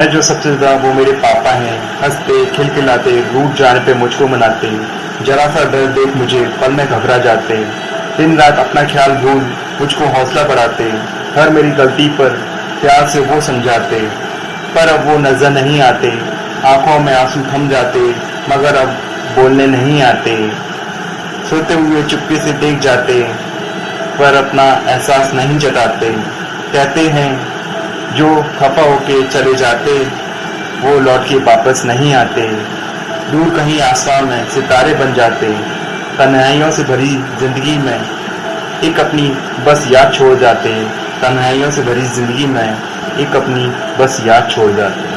मैं जो सबसे ज़्यादा वो मेरे पापा हैं, हँसते, खिलखिलाते, रूठ जाने पे मुझको मनाते जरा सा डर देख मुझे, पल में घबरा जाते दिन रात अपना ख्याल भूल मुझको हौसला बढ़ाते हर मेरी गलती पर प्यार से वो समझाते पर अब वो नज़र नहीं आते। आँखों में आँसू थम जाते मगर अब बोलने नहीं आते सोते हुए चुपके से देख जाते पर अपना एहसास नहीं जताते। कहते हैं जो खफा होके चले जाते, वो लौट के वापस नहीं आते। दूर कहीं आसमान में सितारे बन जाते, तन्हाइयों से भरी ज़िंदगी में एक अपनी बस याद छोड़ जाते, तन्हाइयों से भरी ज़िंदगी में एक अपनी बस याद छोड़ जाते।